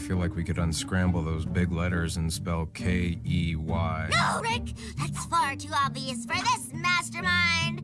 feel like we could unscramble those big letters and spell K E Y. No, Rick! That's far too obvious for this!